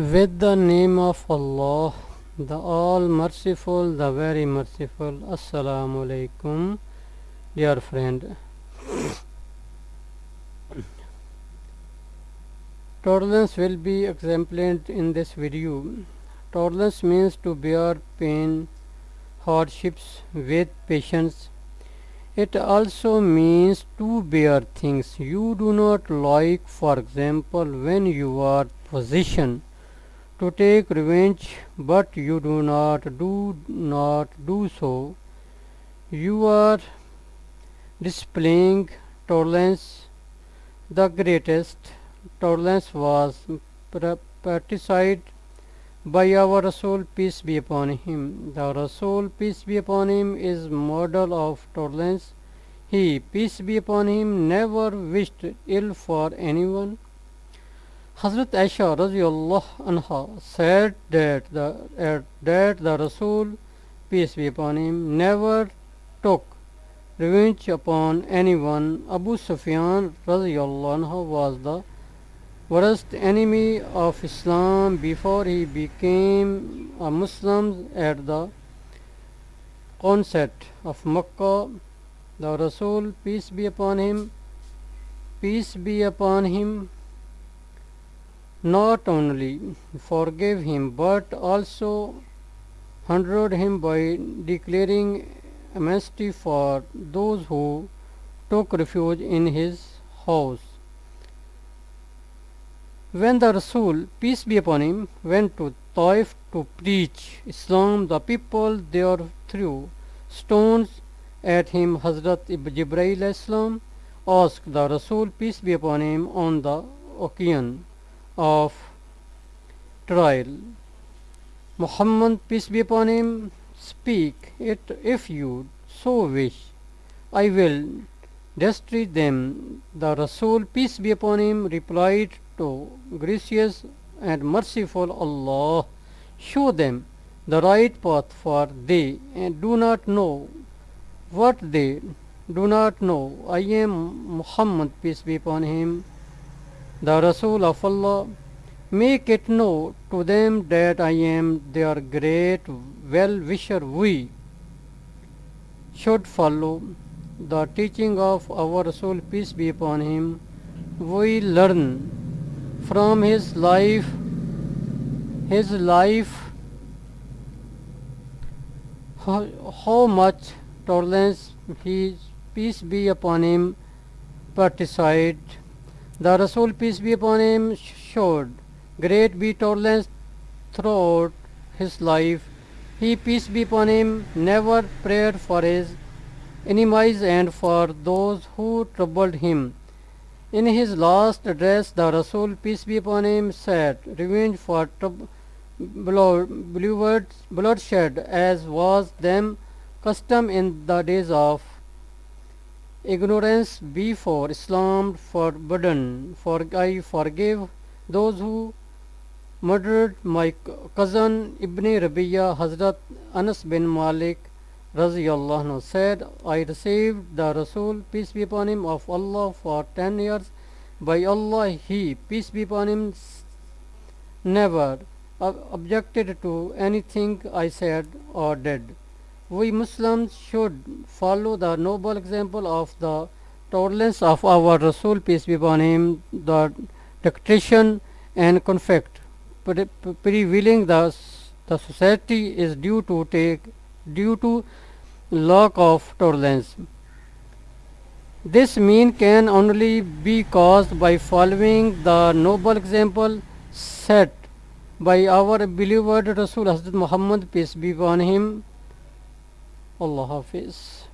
With the name of Allah, the All Merciful, the Very Merciful. Assalamu alaikum, dear friend. Tolerance will be exemplified in this video. Tolerance means to bear pain, hardships with patience. It also means to bear things you do not like, for example, when you are position to take revenge, but you do not do not do so. You are displaying tolerance. The greatest tolerance was practiced by our Rasul, peace be upon him. The Rasul, peace be upon him, is model of tolerance. He, peace be upon him, never wished ill for anyone. Hazrat Aisha anha said that the, uh, that the Rasul, peace be upon him, never took revenge upon anyone. Abu Sufyan anha was the worst enemy of Islam before he became a Muslim at the onset of Makkah. The Rasul, peace be upon him, peace be upon him, not only forgave him but also honored him by declaring amnesty for those who took refuge in his house. When the Rasul, peace be upon him, went to Taif to preach Islam, the people there threw stones at him. Hazrat ibn Jibreel Islam asked the Rasul, peace be upon him, on the occasion of trial. Muhammad, peace be upon him, speak it if you so wish. I will destroy them. The Rasul, peace be upon him, replied to gracious and merciful Allah, show them the right path for they and do not know what they do not know. I am Muhammad, peace be upon him, the Rasul of Allah. Make it known to them that I am their great well-wisher. We should follow the teaching of our Rasul, peace be upon him. We learn from his life, his life, how, much tolerance he, peace be upon him, practiced. The Rasul, peace be upon him, showed great be throughout his life. He, peace be upon him, never prayed for his enemies and for those who troubled him. In his last address, the Rasul, peace be upon him, said, Revenge for blood, bloodshed, as was them custom in the days of ignorance before Islam forbidden. For I forgive those who murdered my cousin Ibn Rabiya Hazrat Anas bin Malik Raziyallahu said, I received the Rasul, peace be upon him, of Allah for ten years. By Allah, he, peace be upon him, never uh, objected to anything I said or did. We Muslims should follow the noble example of the tolerance of our Rasul, peace be upon him, the dictation and conflict prevailing the, the society is due to take due to lack of tolerance. This mean can only be caused by following the noble example set by our beloved Rasul Hazrat Muhammad peace be upon him. Allah Hafiz.